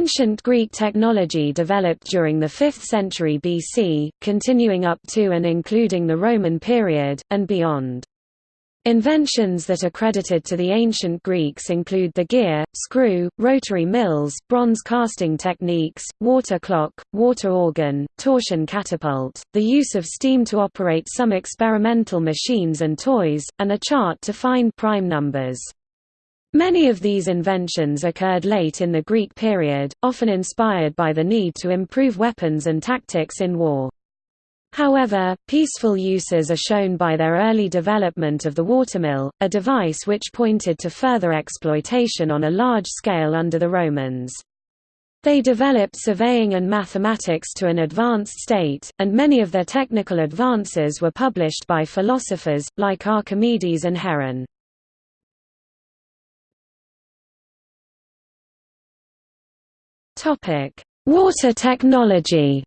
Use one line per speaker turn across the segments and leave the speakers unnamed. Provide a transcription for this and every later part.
Ancient Greek technology developed during the 5th century BC, continuing up to and including the Roman period, and beyond. Inventions that are credited to the ancient Greeks include the gear, screw, rotary mills, bronze casting techniques, water clock, water organ, torsion catapult, the use of steam to operate some experimental machines and toys, and a chart to find prime numbers. Many of these inventions occurred late in the Greek period, often inspired by the need to improve weapons and tactics in war. However, peaceful uses are shown by their early development of the watermill, a device which pointed to further exploitation on a large scale under the Romans. They developed surveying and mathematics to an advanced state, and many of their technical advances were published by philosophers, like Archimedes and Heron. Water technology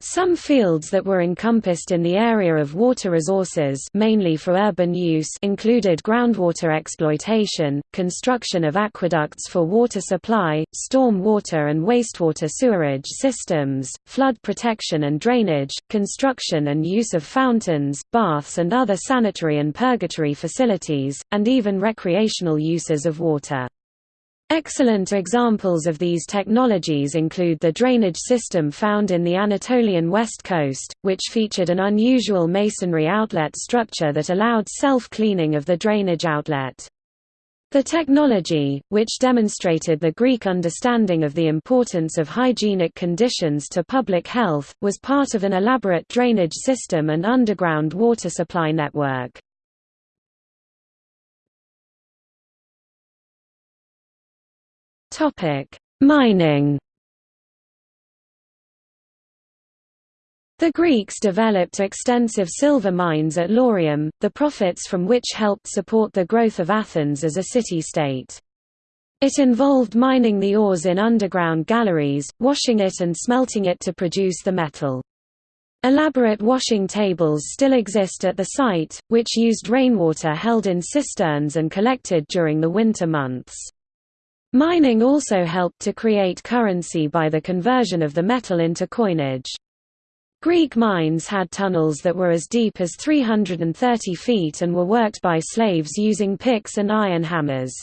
Some fields that were encompassed in the area of water resources mainly for urban use included groundwater exploitation, construction of aqueducts for water supply, storm water and wastewater sewerage systems, flood protection and drainage, construction and use of fountains, baths and other sanitary and purgatory facilities, and even recreational uses of water. Excellent examples of these technologies include the drainage system found in the Anatolian west coast, which featured an unusual masonry outlet structure that allowed self-cleaning of the drainage outlet. The technology, which demonstrated the Greek understanding of the importance of hygienic conditions to public health, was part of an elaborate drainage system and underground water supply network. Topic: Mining. The Greeks developed extensive silver mines at Laurium, the profits from which helped support the growth of Athens as a city-state. It involved mining the ores in underground galleries, washing it and smelting it to produce the metal. Elaborate washing tables still exist at the site, which used rainwater held in cisterns and collected during the winter months. Mining also helped to create currency by the conversion of the metal into coinage. Greek mines had tunnels that were as deep as 330 feet and were worked by slaves using picks and iron hammers.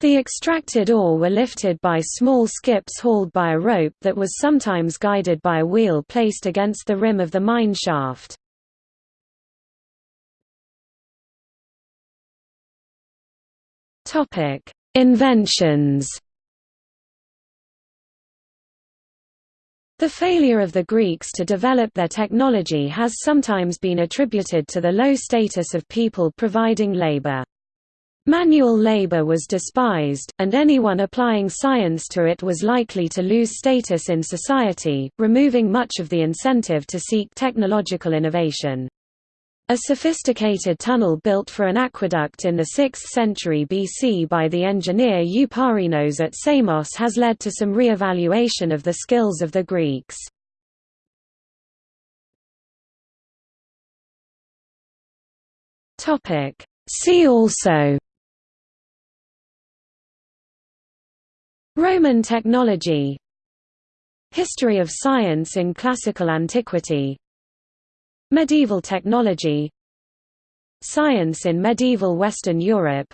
The extracted ore were lifted by small skips hauled by a rope that was sometimes guided by a wheel placed against the rim of the mine shaft. Topic: Inventions The failure of the Greeks to develop their technology has sometimes been attributed to the low status of people providing labor. Manual labor was despised, and anyone applying science to it was likely to lose status in society, removing much of the incentive to seek technological innovation. A sophisticated tunnel built for an aqueduct in the 6th century BC by the engineer Eupalinos at Samos has led to some re-evaluation of the skills of the Greeks. See also Roman technology History of science in classical antiquity Medieval technology. Science in medieval Western Europe.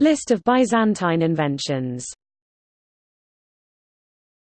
List of Byzantine inventions